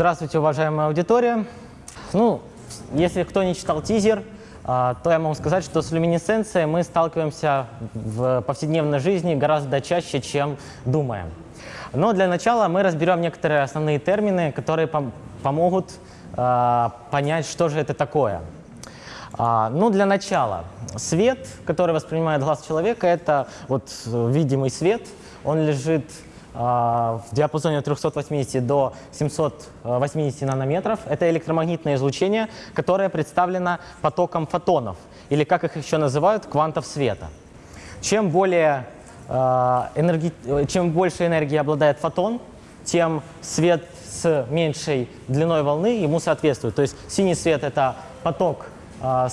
Здравствуйте, уважаемая аудитория. Ну, если кто не читал тизер, а, то я могу сказать, что с люминесценцией мы сталкиваемся в повседневной жизни гораздо чаще, чем думаем. Но для начала мы разберем некоторые основные термины, которые пом помогут э, понять, что же это такое. А, ну, для начала, свет, который воспринимает глаз человека, это вот видимый свет, он лежит в диапазоне от 380 до 780 нанометров. Это электромагнитное излучение, которое представлено потоком фотонов, или как их еще называют, квантов света. Чем, более, энерги... чем больше энергии обладает фотон, тем свет с меньшей длиной волны ему соответствует. То есть синий свет — это поток э,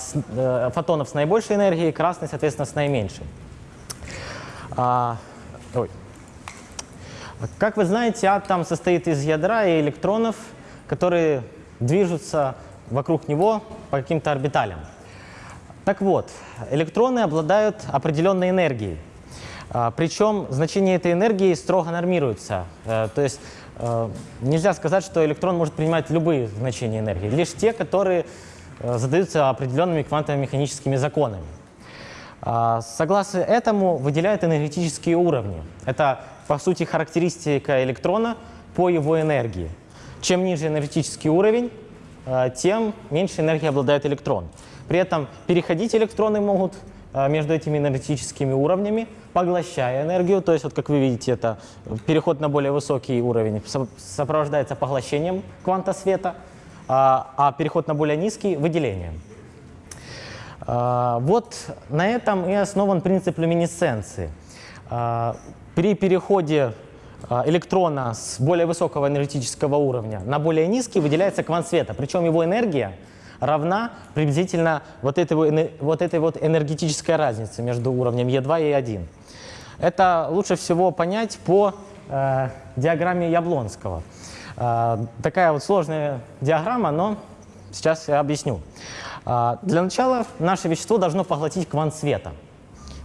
фотонов с наибольшей энергией, красный, соответственно, с наименьшей. Ой. Как вы знаете, атом состоит из ядра и электронов, которые движутся вокруг него по каким-то орбиталям. Так вот, электроны обладают определенной энергией. А, причем значение этой энергии строго нормируется. Э, то есть э, нельзя сказать, что электрон может принимать любые значения энергии, лишь те, которые э, задаются определенными квантово-механическими законами. А, согласно этому выделяют энергетические уровни. Это по сути, характеристика электрона по его энергии. Чем ниже энергетический уровень, э, тем меньше энергии обладает электрон. При этом переходить электроны могут э, между этими энергетическими уровнями, поглощая энергию. То есть, вот как вы видите, это переход на более высокий уровень сопровождается поглощением кванта света, а, а переход на более низкий — выделением. Э, вот на этом и основан принцип люминесценции. При переходе а, электрона с более высокого энергетического уровня на более низкий выделяется квант света, причем его энергия равна приблизительно вот этой, вот этой вот энергетической разнице между уровнем Е2 и Е1. Это лучше всего понять по э, диаграмме Яблонского. Такая вот сложная диаграмма, но сейчас я объясню. Для начала наше вещество должно поглотить квант света.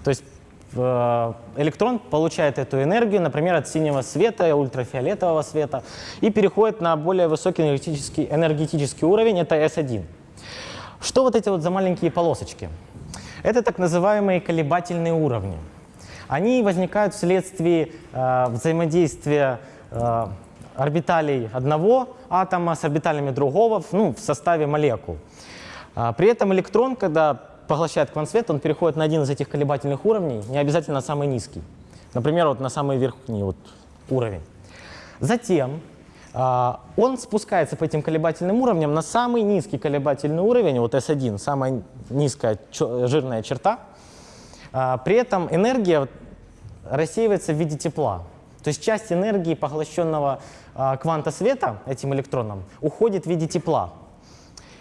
То есть Э, электрон получает эту энергию, например, от синего света, ультрафиолетового света, и переходит на более высокий энергетический, энергетический уровень, это S1. Что вот эти вот за маленькие полосочки? Это так называемые колебательные уровни. Они возникают вследствие э, взаимодействия э, орбиталей одного атома с орбиталями другого ну, в составе молекул. А, при этом электрон, когда поглощает квант-свет, он переходит на один из этих колебательных уровней, не обязательно на самый низкий. Например, вот на самый верхний вот уровень. Затем э, он спускается по этим колебательным уровням на самый низкий колебательный уровень, вот S1, самая низкая жирная черта. Э, при этом энергия рассеивается в виде тепла. То есть часть энергии поглощенного кванта света этим электроном уходит в виде тепла.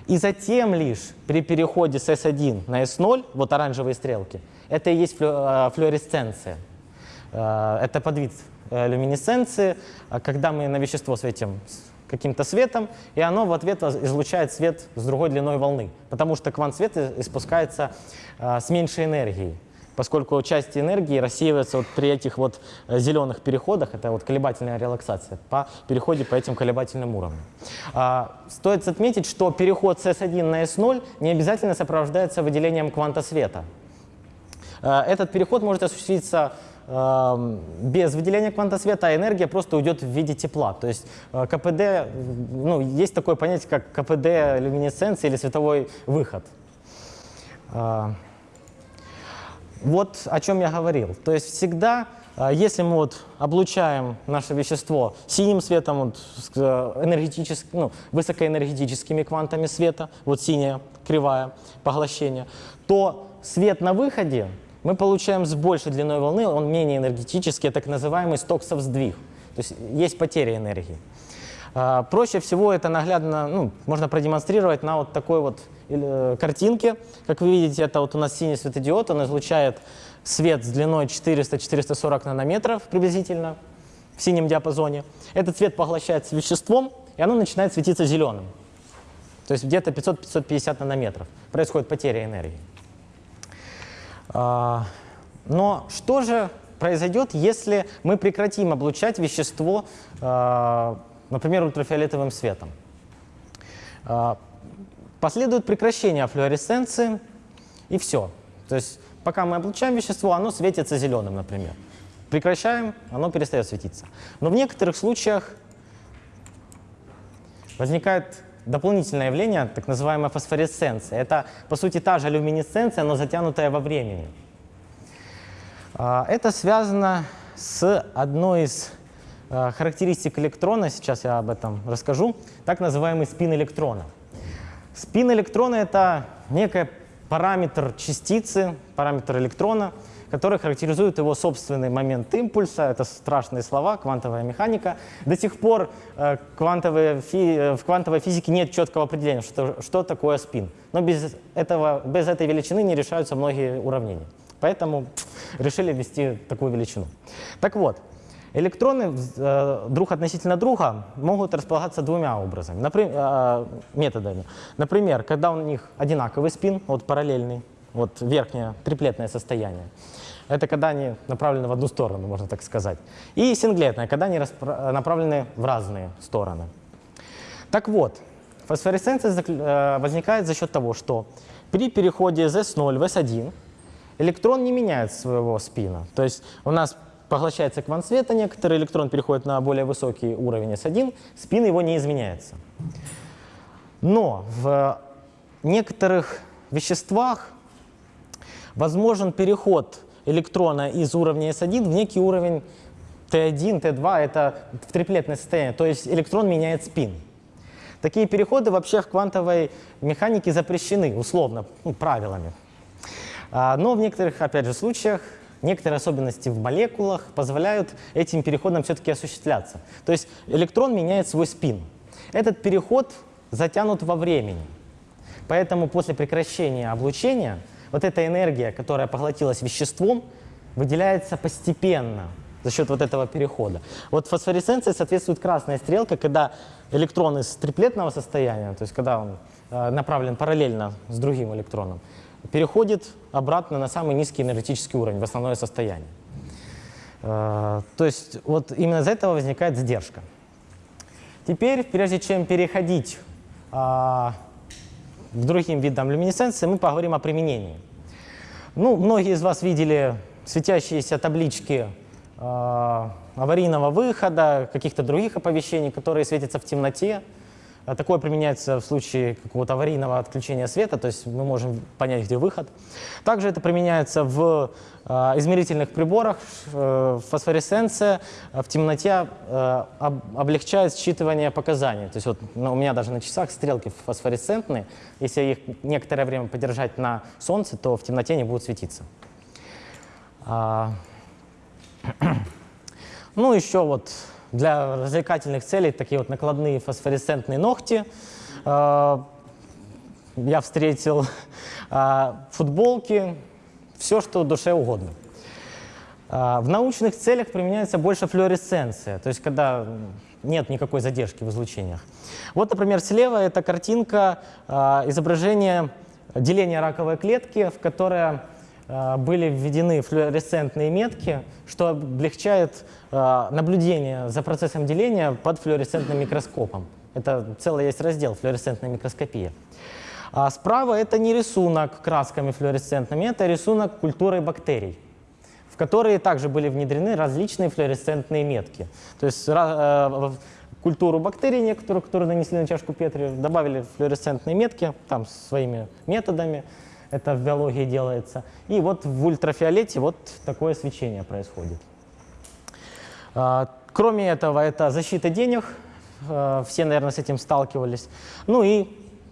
И затем лишь при переходе с S1 на S0, вот оранжевые стрелки, это и есть э, флуоресценция. Э, это подвид э, люминесценции, когда мы на вещество светим каким-то светом, и оно в ответ излучает свет с другой длиной волны, потому что квант света испускается с меньшей энергией поскольку часть энергии рассеивается вот при этих вот э, зеленых переходах, это вот колебательная релаксация, по переходе по этим колебательным уровням. А, стоит отметить, что переход с S1 на S0 не обязательно сопровождается выделением кванта света. А, этот переход может осуществиться э, без выделения кванта света, а энергия просто уйдет в виде тепла. То есть э, КПД, ну, есть такое понятие, как КПД люминесценции или световой выход. Вот о чем я говорил. То есть всегда, а, если мы вот облучаем наше вещество синим светом, вот, э, энергетически, ну, высокоэнергетическими квантами света, вот синяя кривая поглощения, то свет на выходе мы получаем с большей длиной волны, он менее энергетический, так называемый стоксов сдвиг. То есть есть потеря энергии. А, проще всего это наглядно, ну, можно продемонстрировать на вот такой вот картинке. Как вы видите, это вот у нас синий светодиод, он излучает свет с длиной 400-440 нанометров приблизительно в синем диапазоне. Этот цвет поглощается веществом, и оно начинает светиться зеленым. То есть где-то 500-550 нанометров. Происходит потеря энергии. А, но что же произойдет, если мы прекратим облучать вещество а, например, ультрафиолетовым светом. Последует прекращение флуоресценции, и все. То есть пока мы облучаем вещество, оно светится зеленым, например. Прекращаем, оно перестает светиться. Но в некоторых случаях возникает дополнительное явление, так называемая фосфоресценция. Это, по сути, та же люминесценция, но затянутая во времени. А, Это связано с одной из а, характеристик электрона, сейчас я об этом расскажу, так называемый спин электрона. Спин электрона — это некий параметр частицы, параметр электрона, который характеризует его собственный момент импульса. Это страшные слова, квантовая механика. До сих пор э, э, в квантовой физике нет четкого определения, что, что такое спин. Но без, этого, без этой величины не решаются многие уравнения. Поэтому решили ввести такую величину. Так вот, электроны друг относительно друга могут располагаться двумя образами, э, методами. Например, когда у них одинаковый спин, вот параллельный, вот верхнее триплетное состояние. Это когда они направлены в одну сторону, можно так сказать. И синглетное, когда они направлены в разные стороны. Так вот, фосфоресценция э, возникает за счет того, что при переходе из S0 в S1 электрон не меняет своего спина. То есть у нас поглощается квант света, некоторый электрон переходит на более высокий уровень S1, спин его не изменяется. Но в некоторых веществах возможен переход электрона из уровня S1 в некий уровень T1, T2, это в триплетное состояние, то есть электрон меняет спин. Такие переходы вообще в квантовой механике запрещены, условно, ну, правилами. А, Но в некоторых, опять же, случаях некоторые особенности в молекулах позволяют этим переходам все-таки осуществляться. То есть электрон меняет свой спин. Этот переход затянут во времени. Поэтому после прекращения облучения вот эта энергия, которая поглотилась веществом, выделяется постепенно за счет вот этого перехода. Вот фосфоресценции соответствует красная стрелка, когда электрон из триплетного состояния, то есть когда он э, направлен параллельно с другим электроном, переходит обратно на самый низкий энергетический уровень, в основное состояние. Э, То есть вот именно из этого возникает задержка. Теперь, прежде чем переходить а, к другим видам люминесценции, мы поговорим о применении. Ну, многие из вас видели светящиеся таблички э, аварийного выхода, каких-то других оповещений, которые светятся в темноте. А Такое применяется в случае какого-то аварийного отключения света, то есть мы можем понять, где выход. Также это применяется в э, измерительных приборах. Э, фосфоресценция в темноте э, об- облегчает считывание показаний. То есть вот ну, у меня даже на часах стрелки фосфоресцентные. Если их некоторое время подержать на солнце, то в темноте не будут светиться. А, Ну, еще вот для развлекательных целей такие вот накладные фосфоресцентные ногти. А, Я встретил а, футболки, все, что душе угодно. А, В научных целях применяется больше флуоресценция, то есть когда нет никакой задержки в излучениях. Вот, например, слева это картинка изображения деления раковой клетки, в которое а, были введены флуоресцентные метки, что облегчает а, наблюдение за процессом деления под флуоресцентным микроскопом. Это целый есть раздел флуоресцентная микроскопия. А справа это не рисунок красками флуоресцентными, это рисунок культурой бактерий, в которые также были внедрены различные флуоресцентные метки. То есть э, культуру бактерий некоторую, которую нанесли на чашку Петри, добавили флуоресцентные метки, там своими методами, это в биологии делается. И вот в ультрафиолете вот такое свечение происходит. А, Кроме этого, это защита денег. Э, Все, наверное, с этим сталкивались. Ну и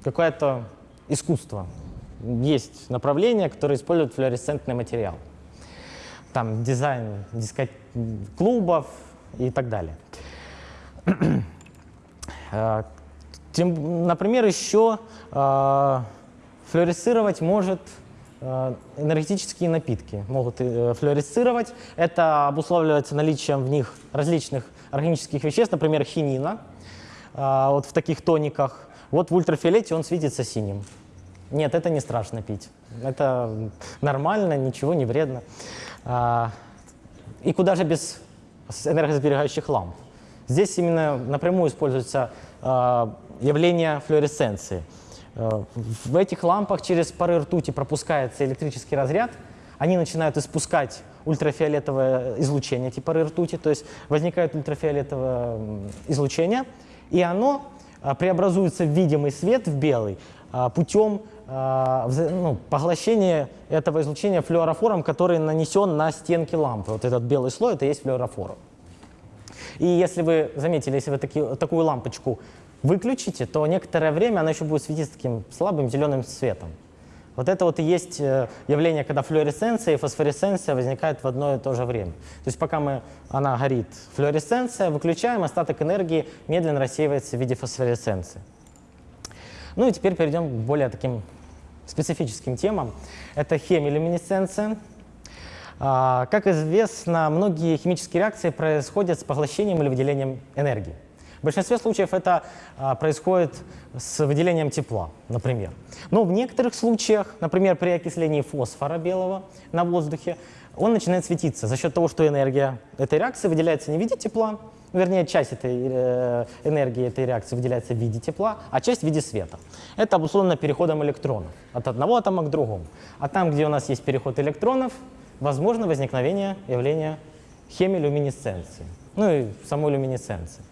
какое-то искусство. Есть направления, которые используют флуоресцентный материал. Там дизайн диско- клубов и так далее. Тем- например, еще флуоресцировать может э, энергетические напитки. Могут э, флуоресцировать. Это обуславливается наличием в них различных органических веществ, например, хинина, э, вот в таких тониках. Вот в ультрафиолете он светится синим. Нет, это не страшно пить. Это нормально, ничего не вредно. И куда же без энергосберегающих ламп? Здесь именно напрямую используется явление флуоресценции. Э, в этих лампах через пары ртути пропускается электрический разряд, они начинают испускать ультрафиолетовое излучение типа ртути, то есть возникает ультрафиолетовое излучение, и оно э, преобразуется в видимый свет, в белый, э, путем ну, поглощения этого излучения флюорофором, который нанесен на стенки лампы. Вот этот белый слой, это есть флюорофор. И если вы заметили, если вы таки, такую лампочку выключите, то некоторое время она еще будет светить таким слабым зеленым светом. Вот это вот и есть э, явление, когда флуоресценция и фосфоресценция возникают в одно и то же время. То есть пока мы, она горит, флуоресценция, выключаем, остаток энергии медленно рассеивается в виде фосфоресценции. Ну и теперь перейдем к более таким специфическим темам. Это хемилюминесценция. А, как известно, многие химические реакции происходят с поглощением или выделением энергии. В большинстве случаев это а, происходит с выделением тепла, например. Но в некоторых случаях, например, при окислении фосфора белого на воздухе, он начинает светиться за счет того, что энергия этой реакции выделяется не в виде тепла, вернее, часть этой э, энергии этой реакции выделяется в виде тепла, а часть в виде света. Это обусловлено переходом электронов от одного атома к другому. А там, где у нас есть переход электронов, возможно возникновение явления хемилюминесценции, ну и самой люминесценции.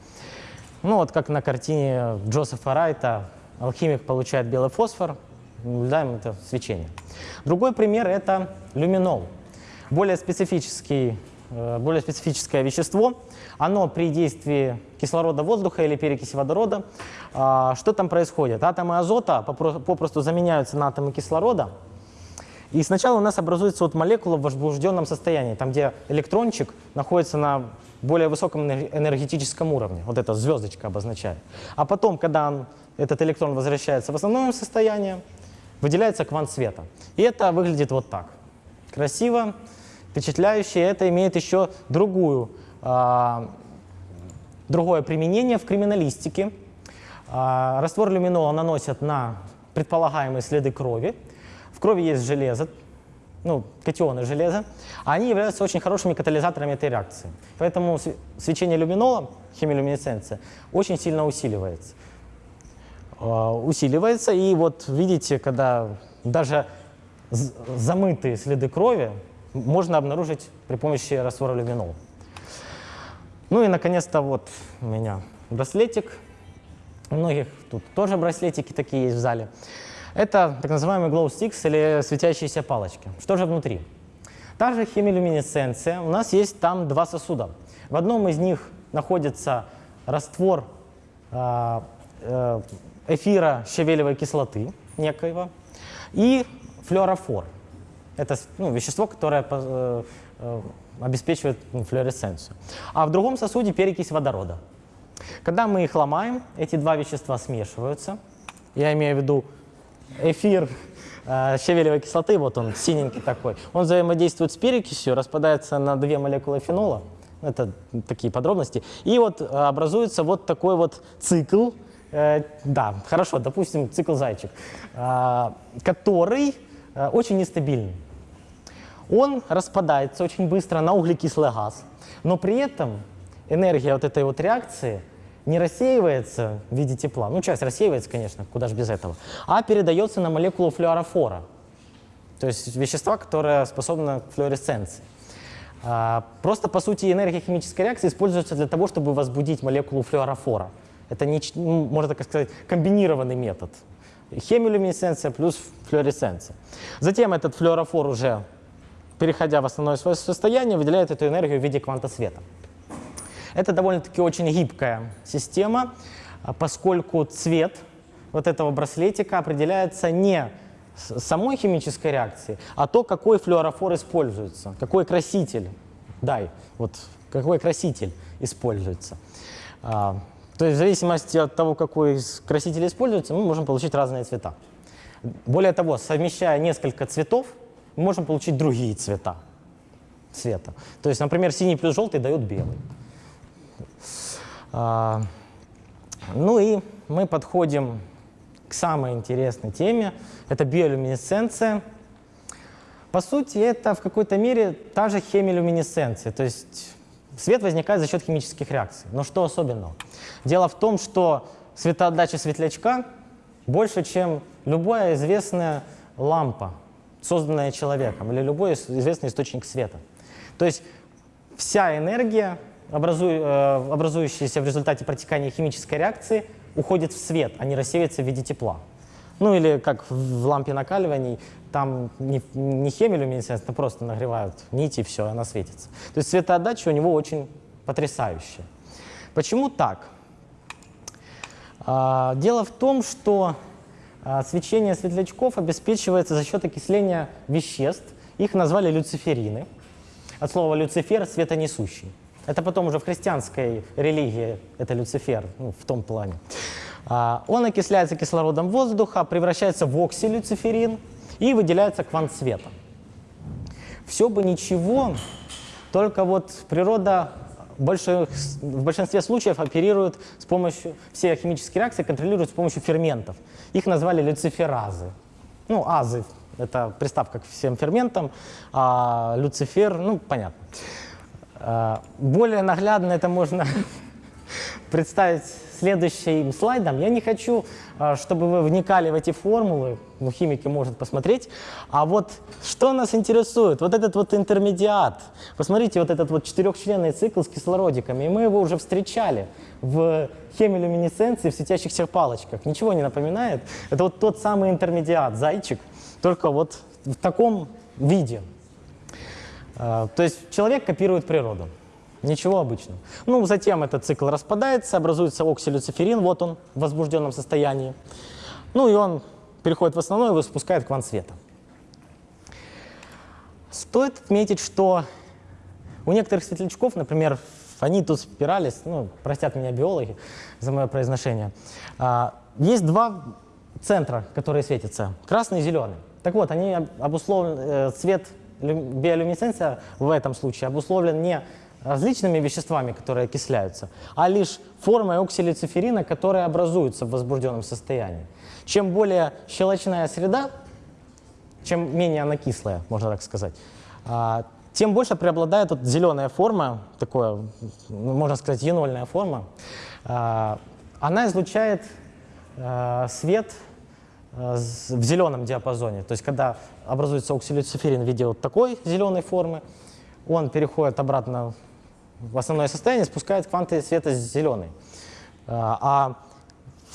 Ну вот как на картине Джозефа Райта, алхимик получает белый фосфор, наблюдаем это свечение. Другой пример – это люминол. Более, специфический, э, более специфическое вещество. Оно при действии кислорода воздуха или перекиси водорода. А, что там происходит? Атомы азота попросту заменяются на атомы кислорода. И сначала у нас образуется вот молекула в возбужденном состоянии, там, где электрончик находится на более высоком энергетическом уровне. Вот эта звездочка обозначает. А потом, когда он, этот электрон возвращается в основное состояние, выделяется квант света. И это выглядит вот так. Красиво, впечатляюще. Это имеет еще другую, а, другое применение в криминалистике. А, раствор люминола наносят на предполагаемые следы крови. В крови есть железо, ну, катионы железа, они являются очень хорошими катализаторами этой реакции. Поэтому свечение люминола, хемилюминесценция, очень сильно усиливается. А, усиливается, и вот видите, когда даже замытые следы крови можно обнаружить при помощи раствора люминола. Ну и, наконец-то, вот у меня браслетик. У многих тут тоже браслетики такие есть в зале. Это так называемый glow sticks или светящиеся палочки. Что же внутри? Та же хемилюминесценция. У нас есть там два сосуда. В одном из них находится раствор э, э, эфира щавелевой кислоты некоего и флюорофор. Это ну, вещество, которое э, э, обеспечивает ну, флуоресценцию. А в другом сосуде перекись водорода. Когда мы их ломаем, эти два вещества смешиваются. Я имею в виду эфир э, щавелевой кислоты, вот он синенький такой, он взаимодействует с перекисью, распадается на две молекулы фенола, это такие подробности, и вот э, образуется вот такой вот цикл, э, да, хорошо, допустим, цикл зайчик, который очень нестабильный. Он распадается очень быстро на углекислый газ, но при этом энергия вот этой вот реакции – не рассеивается в виде тепла, ну часть рассеивается, конечно, куда же без этого, а передается на молекулу флюорофора, то есть вещества, которое способно к флуоресценции. А, просто, по сути, энергия химической реакции используется для того, чтобы возбудить молекулу флюорофора. Это, не, ну, можно так сказать, комбинированный метод. Хемилюминесценция плюс флуоресценция. Затем этот флюорофор уже, переходя в основное свое состояние, выделяет эту энергию в виде кванта света. Это довольно-таки очень гибкая система, а, поскольку цвет вот этого браслетика определяется не самой химической реакции, а то, какой флюорофор используется, какой краситель, дай, вот какой краситель используется. А, то есть в зависимости от того, какой краситель используется, мы можем получить разные цвета. Более того, совмещая несколько цветов, мы можем получить другие цвета цвета. То есть, например, синий плюс желтый дают белый. А, ну и мы подходим к самой интересной теме. Это биолюминесценция. По сути, это в какой-то мере та же хемилюминесценция. То есть свет возникает за счет химических реакций. Но что особенного? Дело в том, что светоотдача светлячка больше, чем любая известная лампа, созданная человеком, или любой известный источник света. То есть вся энергия, э, образующаяся в результате протекания химической реакции, уходит в свет, а не рассеивается в виде тепла. Ну или как в лампе накаливаний, там не, не хемилюминесценция, просто нагревают нити и все, она светится. То есть светоотдача у него очень потрясающая. Почему так? А, дело в том, что а, свечение светлячков обеспечивается за счет окисления веществ. Их назвали люциферины. От слова «люцифер» — светонесущий. Это потом уже в христианской религии это Люцифер, ну, в том плане. А, он окисляется кислородом воздуха, превращается в оксилюциферин и выделяется квант света. Все бы ничего, только вот природа в большинстве случаев оперирует с помощью, все химические реакции контролируют с помощью ферментов. Их назвали люциферазы. Ну, азы — это приставка к всем ферментам, а люцифер, ну, понятно. А, более наглядно это можно представить следующим слайдом. Я не хочу, а, чтобы вы вникали в эти формулы, ну, химики может посмотреть, а вот что нас интересует, вот этот вот интермедиат. Посмотрите, вот этот вот четырехчленный цикл с кислородиками, и мы его уже встречали в хемилюминесценции в светящихся палочках. Ничего не напоминает? Это вот тот самый интермедиат, зайчик, только вот в таком виде. А, то есть человек копирует природу. Ничего обычного. Ну, затем этот цикл распадается, образуется оксилюциферин, вот он в возбужденном состоянии. Ну и он переходит в основной и выпускает квант света. Стоит отметить, что у некоторых светлячков, например, они тут спиралис, ну, простят меня биологи за мое произношение, а, есть два центра, которые светятся, красный и зеленый. Так вот, они обусловлены, э, цвет биолюминесценция в этом случае обусловлен не различными веществами, которые окисляются, а лишь формой оксилициферина, которая образуется в возбужденном состоянии. Чем более щелочная среда, чем менее она кислая, можно так сказать, а, тем больше преобладает вот зеленая форма, такое, ну, можно сказать, енольная форма. А, она излучает а, свет в зеленом диапазоне. То есть когда образуется оксилюциферин в виде вот такой зеленой формы, он переходит обратно в основное состояние, спускает кванты света зеленый. А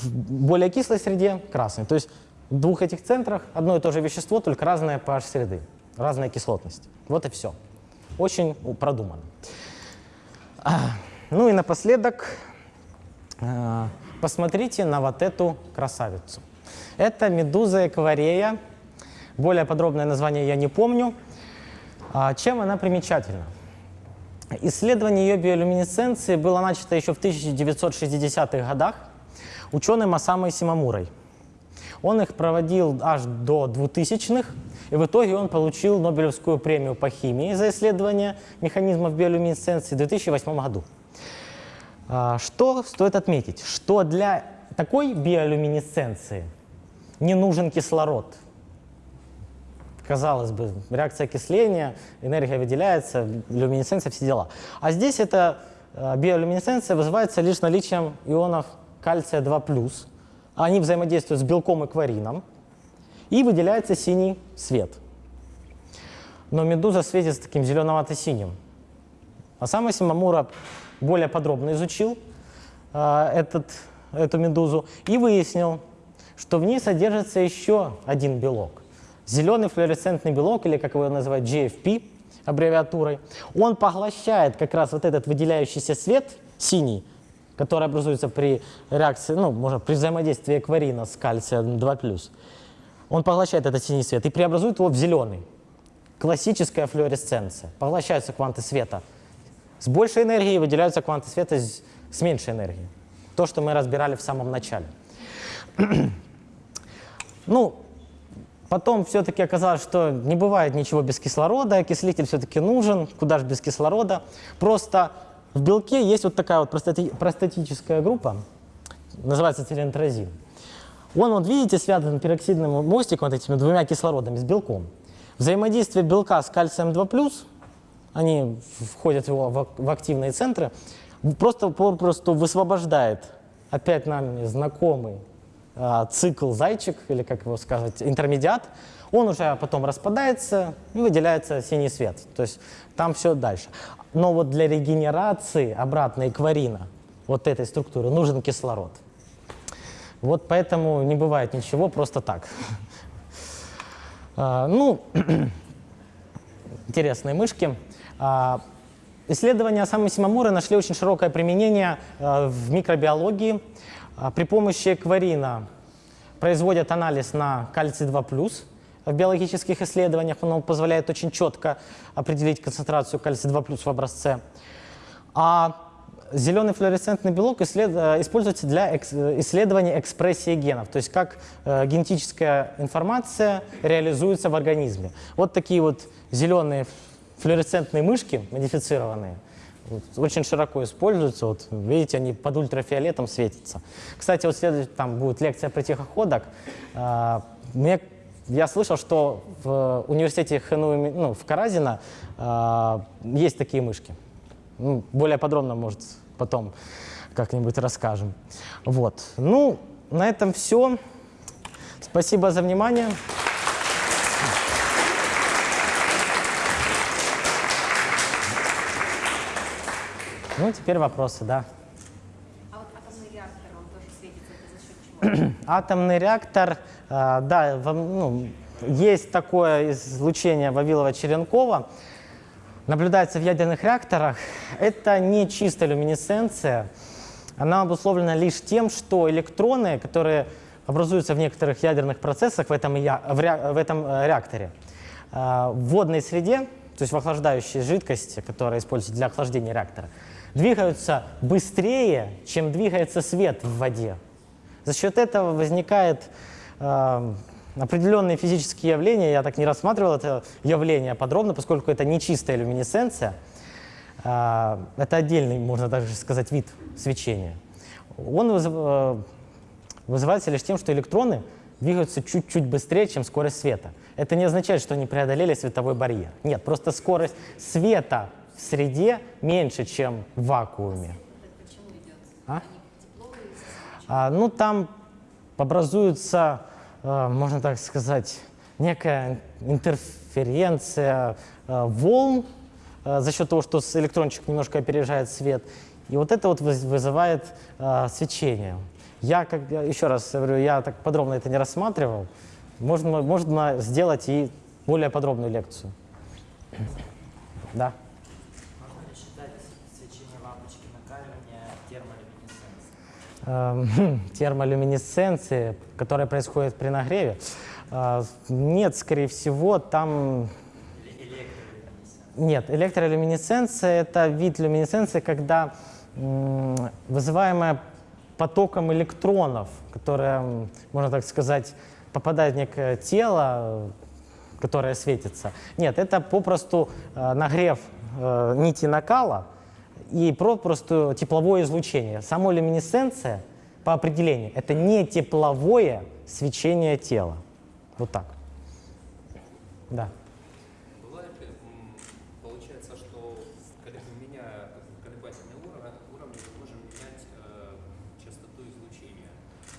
в более кислой среде красный. То есть в двух этих центрах одно и то же вещество, только разная pH среды, разная кислотность. Вот и все. Очень продумано. Ну и напоследок посмотрите на вот эту красавицу. Это медуза экварея. Более подробное название я не помню. А чем она примечательна? Исследование ее биолюминесценции было начато еще в 1960-х годах ученым Осамой Симамурой. Он их проводил аж до 2000-х, и в итоге он получил Нобелевскую премию по химии за исследование механизмов биолюминесценции в 2008 году. А, что стоит отметить? Что для такой биолюминесценции не нужен кислород. Казалось бы, реакция окисления, энергия выделяется, люминесценция, все дела. А здесь эта э, биолюминесценция вызывается лишь наличием ионов кальция 2+. Они взаимодействуют с белком и кварином, и выделяется синий свет. Но медуза светится таким зеленовато-синим. А сам Симамура более подробно изучил э, этот, эту медузу и выяснил, что в ней содержится еще один белок. Зеленый флуоресцентный белок, или как его называют, GFP, аббревиатурой, он поглощает как раз вот этот выделяющийся свет, синий, который образуется при реакции, ну, можно при взаимодействии экварина с кальцием 2+. Он поглощает этот синий свет и преобразует его в зеленый. Классическая флуоресценция. Поглощаются кванты света с большей энергией, выделяются кванты света с меньшей энергией. То, что мы разбирали в самом начале. Ну, потом все-таки оказалось, что не бывает ничего без кислорода, окислитель все-таки нужен, куда же без кислорода. Просто в белке есть вот такая вот простати простатическая группа, называется телентрозин. Он, вот видите, связан пероксидным мостиком, вот этими двумя кислородами, с белком. Взаимодействие белка с кальцием 2+, они входят его, в, активные центры, просто попросту высвобождает опять нам знакомый цикл зайчик, или как его сказать, интермедиат, он уже потом распадается и выделяется синий свет. То есть там все дальше. Но вот для регенерации обратной экварина вот этой структуры нужен кислород. Вот поэтому не бывает ничего просто так. А, ну, интересные мышки. А, исследования самой Симамуры нашли очень широкое применение а, в микробиологии. При помощи экварина производят анализ на кальций-2+, в биологических исследованиях. Он позволяет очень четко определить концентрацию кальция-2 в образце. А зеленый флуоресцентный белок. Э, используется для экс... исследования экспрессии генов, то есть как э, генетическая информация реализуется в организме. Вот такие вот зеленые флуоресцентные мышки, модифицированные, очень широко используются. Вот, видите, они под ультрафиолетом светятся. Кстати, вот следует, там будет лекция про тихоходок. А, мне я слышал, что в университете ХНУ, ну, в Каразино э, есть такие мышки. Ну, более подробно, может, потом как-нибудь расскажем. Вот. Ну, на этом все. Спасибо за внимание. Ну, теперь вопросы, да. А вот атомный реактор, он тоже светится, это за счет чего? Атомный реактор а, да, ну, есть такое излучение Вавилова-Черенкова, наблюдается в ядерных реакторах. Это не чистая люминесценция, она обусловлена лишь тем, что электроны, которые образуются в некоторых ядерных процессах в этом, в этом э, реакторе, а, в водной среде, то есть в охлаждающей жидкости, которая используется для охлаждения реактора, двигаются быстрее, чем двигается свет в воде. За счет этого возникает э, определенные физические явления. Я так не рассматривал это явление подробно, поскольку это не чистая люминесценция. Э, это отдельный, можно даже сказать, вид свечения. Он э, вызывается лишь тем, что электроны двигаются чуть-чуть быстрее, чем скорость света. Это не означает, что они преодолели световой барьер. Нет, просто скорость света в среде меньше, чем в вакууме. А? А, ну, там образуется, э, можно так сказать, некая интерференция э, волн э, за счет того, что электрончик немножко опережает свет. И вот это вот вызывает свечение. Я, как, еще раз говорю, я так подробно это не рассматривал. Можно, можно сделать и более подробную лекцию. Да. Эм, термолюминесценции, которая происходит при нагреве. Э, нет, скорее всего, там... Нет, электролюминесценция – это вид люминесценции, когда вызываемая потоком электронов, которое, можно так сказать, попадает в некое тело, которое светится. Нет, это попросту э, нагрев э, нити накала, и просто тепловое излучение. Само люминесценция по определению это не тепловое свечение тела. Вот так. Да. Бывает ли, получается, что меняя колебательные уровни, уровни мы можем менять э, частоту излучения.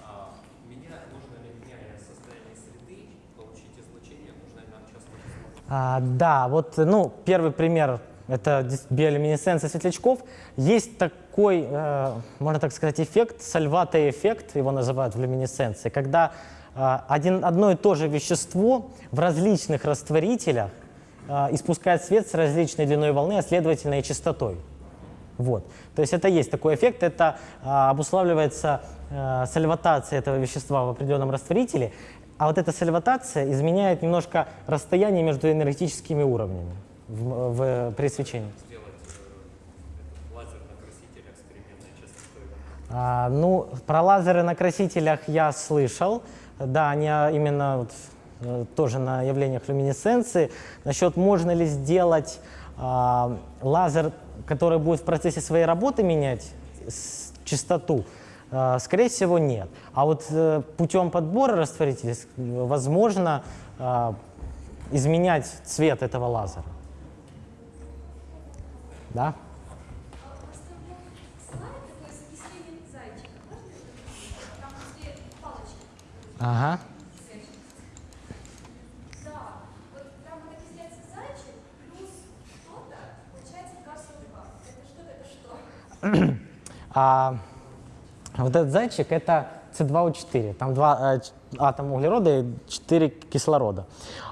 А меня, нужно ли, меняя состояние среды, получить излучение, нужно ли нам частоту? А, да, вот ну, первый пример это биолюминесценция светлячков. Есть такой, э, можно так сказать, эффект, сальвата-эффект, его называют в люминесценции, когда э, один, одно и то же вещество в различных растворителях э, испускает свет с различной длиной волны, а следовательно и частотой. Вот. То есть это есть такой эффект, это э, обуславливается э, сальватацией этого вещества в определенном растворителе, а вот эта сальватация изменяет немножко расстояние между энергетическими уровнями в, в, при свечении? А, ну, про лазеры на красителях я слышал. Да, они а, именно вот, э, тоже на явлениях люминесценции. Насчет можно ли сделать а, лазер, который будет в процессе своей работы менять частоту, скорее всего, нет. А вот а, путем подбора растворителей возможно а, изменять цвет этого лазера. Да? Ага. Да. Вот там вот окисляется зайчик, плюс что-то, получается газ СО2. Это что-то, это что? А вот этот зайчик это С2О4. Там два э, атома углерода и 4 кислорода.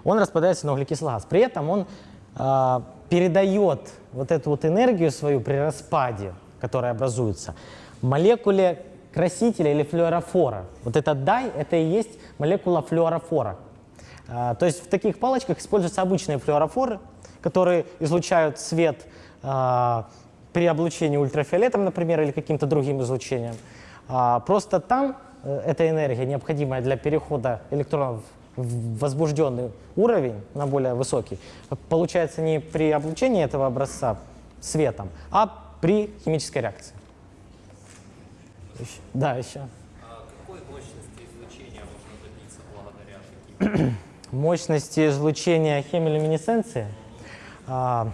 Он распадается на углекислый газ. При этом он э, передает вот эту вот энергию свою при распаде, которая образуется, молекуле красителя или флюорофора. Вот этот дай – это и есть молекула флюорофора. А, То есть в таких палочках используются обычные флюорофоры, которые излучают свет а, при облучении ультрафиолетом, например, или каким-то другим излучением. А, Просто там э, эта энергия, необходимая для перехода электронов в возбужденный уровень на более высокий, получается не при облучении этого образца светом, а при химической реакции. Еще- Да, еще. А какой мощности излучения можно добиться благодаря мощности излучения хемилюминесценции, а,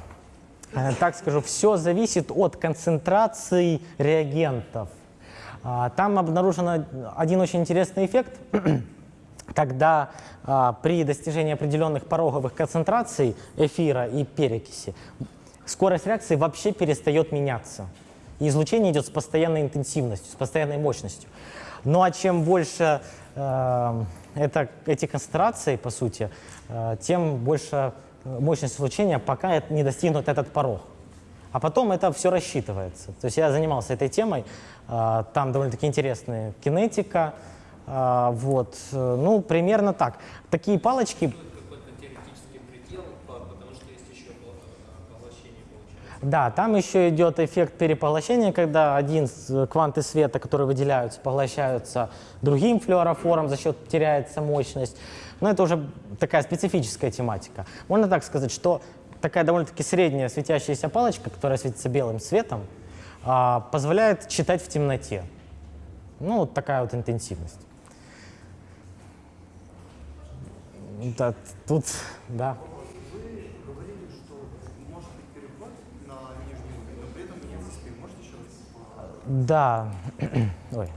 э, так скажу, все зависит от концентрации реагентов. А, Там обнаружен один очень интересный эффект, когда а, при достижении определенных пороговых концентраций эфира и перекиси скорость реакции вообще перестает меняться. И излучение идет с постоянной интенсивностью, с постоянной мощностью. Ну а чем больше э, это, эти концентрации, по сути, э, тем больше э, мощность излучения, пока не достигнут этот порог. А потом это все рассчитывается. То есть я занимался этой темой, э, там довольно-таки интересная кинетика, э, вот, э, ну, примерно так. Такие палочки предел, получается. Да, там еще идет эффект перепоглощения, когда один с- кванты света, которые выделяются, поглощаются другим флюорофором, за счет теряется мощность. Но это уже такая специфическая тематика. Можно так сказать, что такая довольно-таки средняя светящаяся палочка, которая светится белым светом, а, позволяет читать в темноте. Ну, вот такая вот интенсивность. Да, тут, да. Да. Ой.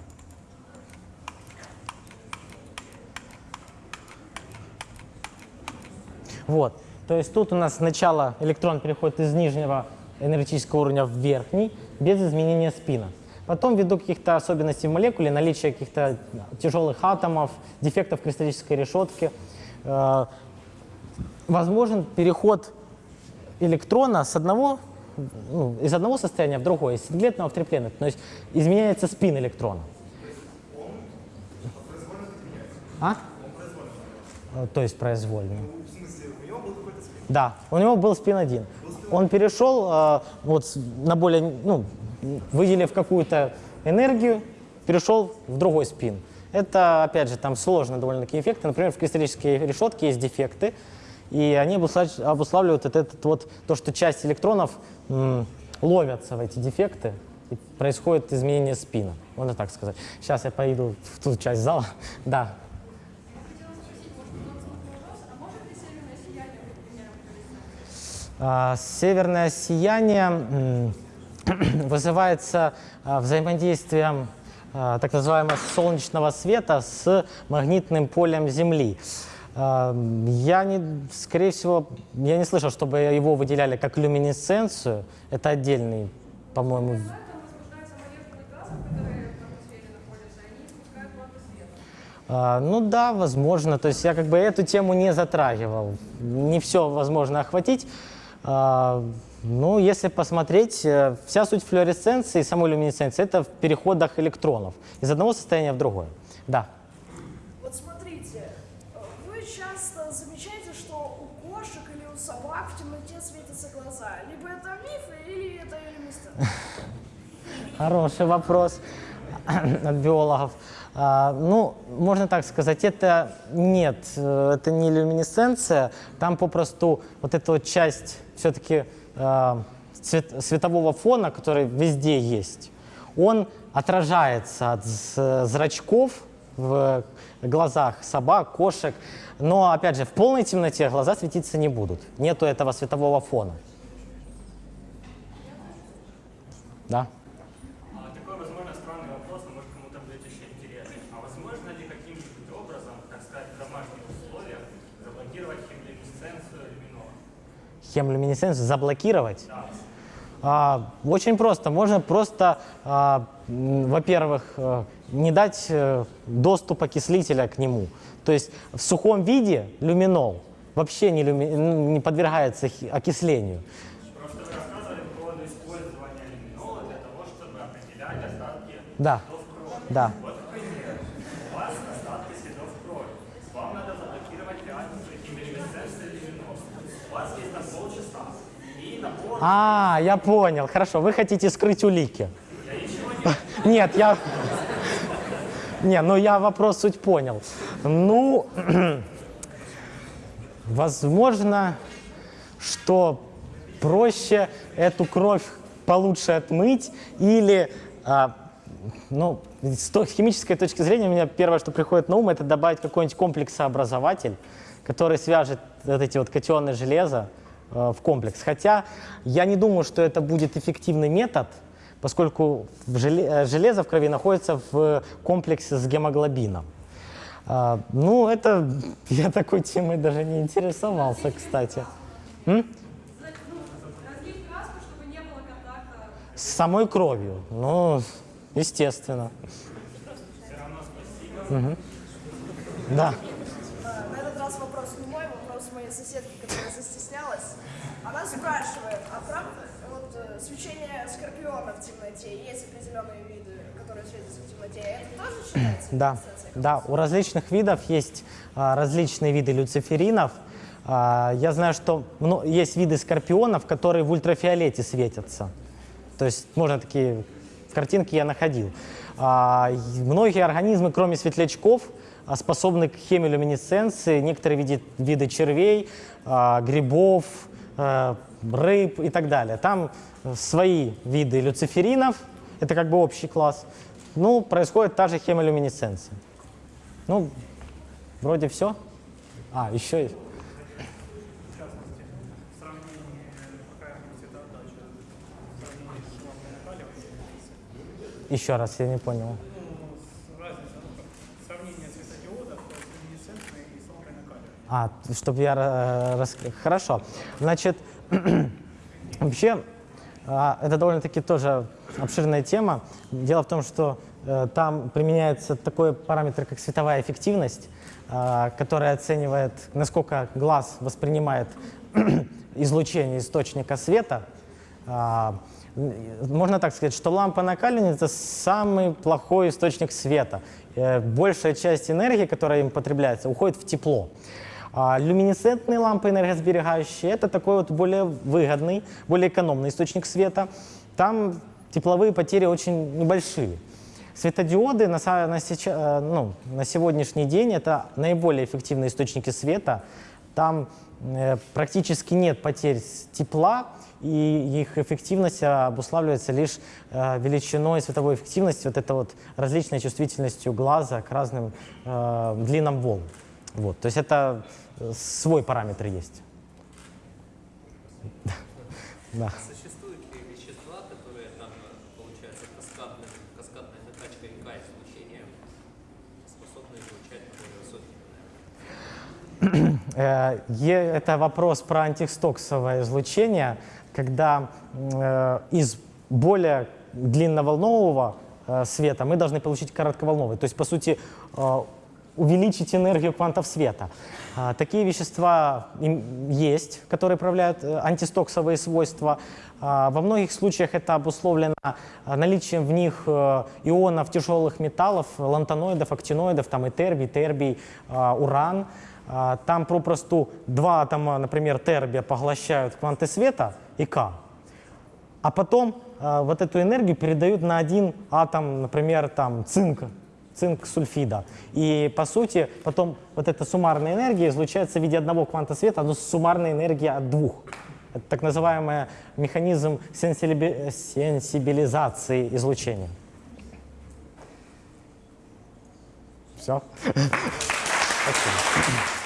Вот. То есть тут у нас сначала электрон переходит из нижнего энергетического уровня в верхний без изменения спина. Потом, ввиду каких-то особенностей в молекуле, наличия каких-то тяжелых атомов, дефектов кристаллической решетки, э, возможен переход электрона с одного, ну, из одного состояния в другое, из синглетного в триплетное. То есть изменяется спин электрона. А? То есть произвольно. В смысле, у него был какой-то спин. Да, у него был спин один. Он перешел э, вот на более, ну, выделив какую-то энергию, перешел в другой спин. Это, опять же, там сложные довольно-таки эффекты. Например, в кристаллической решетке есть дефекты, и они обуслав- обуславливают вот этот вот, то, что часть электронов ловятся в эти дефекты, и происходит изменение спина, можно так сказать. Сейчас я пойду в ту часть зала. Да, Хотела спросить, может, удобный вопрос, а может ли северное сияние быть примером флуоресценции? А, Северное сияние вызывается а, взаимодействием а, так называемого солнечного света с магнитным полем Земли. А, Я не, скорее всего, я не слышал, чтобы его выделяли как люминесценцию. Это отдельный, по-моему. А, Ну да, возможно. То есть я как бы эту тему не затрагивал. Не все возможно охватить. А, Ну, если посмотреть, э, вся суть флуоресценции и самой люминесценции – это в переходах электронов из одного состояния в другое. Да. Вот смотрите, вы часто замечаете, что у кошек или у собак в темноте светятся глаза. Либо это миф, или это иллюминесценция. Хороший вопрос от биологов. А, ну, можно так сказать, это нет, э, это не люминесценция, там попросту вот эта вот часть все-таки светового фона, который везде есть, он отражается от зрачков в глазах собак, кошек, но, опять же, в полной темноте глаза светиться не будут, нету этого светового фона. Да. А, Такой, возможно, странный вопрос, но может кому-то будет еще интересно. А возможно ли каким-нибудь образом, так сказать, в домашних условиях заблокировать хемолюминесценцию люминора? Хемолюминесценцию заблокировать? Да. А, очень просто. Можно просто, а, во-первых, э, не дать э, доступ окислителя к нему. То есть в сухом виде люминол вообще не, люми- не подвергается окислению. Вы рассказывали по поводу использования люминола для того, чтобы определять остатки Да, следов крови. да. Вот, к примеру, у вас остатки следов крови. Вам надо заблокировать реакцию хемолюминесценции люминола. У вас есть там полчаса. И на пол... А, я понял. Хорошо, вы хотите скрыть улики. Нет, я... Не, ну я вопрос суть понял. Ну, возможно, что проще эту кровь получше отмыть или, а, ну, с химической точки зрения, у меня первое, что приходит на ум, это добавить какой-нибудь комплексообразователь, который свяжет вот эти вот катионы железа в комплекс. Хотя я не думаю, что это будет эффективный метод, поскольку э, железо в крови находится в комплексе с гемоглобином. А, ну, это я такой темой даже не интересовался, кстати. М? С самой кровью. Ну, естественно. Мгм. Да. На этот раз вопрос не мой, вопрос моей соседки. Она спрашивает, а правда вот э, свечение скорпиона в темноте, есть определенные виды, которые светятся в темноте, это тоже считается Да, да, у различных видов есть а, различные виды люциферинов. А, я знаю, что мно- есть виды скорпионов, которые в ультрафиолете светятся. То есть можно такие картинки я находил. А, многие организмы, кроме светлячков, а, способны к хемилюминесценции. Некоторые види, виды червей, а, грибов, а, рыб и так далее. Там э, свои виды люциферинов, это как бы общий класс. Ну, происходит та же хемолюминесценция. Ну, вроде все. А, еще есть. Еще раз, я не понял. ну, с- разница, ну, как сравнение светодиодов э, с люминесцентной и с лампой накаливания. А, чтобы я э, рас... Хорошо. Значит, вообще, а, это довольно-таки тоже обширная тема. Дело в том, что э, там применяется такой параметр, как световая эффективность, а, которая оценивает, насколько глаз воспринимает излучение источника света. А, Можно так сказать, что лампа накаливания – это самый плохой источник света. Э, Большая часть энергии, которая им потребляется, уходит в тепло. А люминесцентные лампы энергосберегающие – это такой вот более выгодный, более экономный источник света. Там тепловые потери очень небольшие. Светодиоды на, на, э, ну, на сегодняшний день это наиболее эффективные источники света. Там э, практически нет потерь тепла, и их эффективность обуславливается лишь э, величиной световой эффективности, вот это вот различной чувствительностью глаза к разным э, длинам волн. Вот, то есть это э, свой параметр есть. Да. Существуют ли вещества, которые там, получается, каскадной, каскадной накачкой К-излучения способны излучать более высокие Э, Это вопрос про антистоксовое излучение, когда э, из более длинноволнового света мы должны получить коротковолновый. То есть, по сути, увеличить энергию квантов света. А, Такие вещества есть, которые проявляют э, антистоксовые свойства. А, Во многих случаях это обусловлено а, наличием в них э, ионов тяжелых металлов, лантаноидов, актиноидов, там и тербий, тербий, уран. Там попросту два атома, например, тербия поглощают кванты света и К. А потом вот эту энергию передают на один атом, например, там цинка, цинк сульфида. И по сути потом вот эта суммарная энергия излучается в виде одного кванта света, но суммарная энергия от двух. Это так называемый механизм сенсибилизации излучения. Все. Спасибо.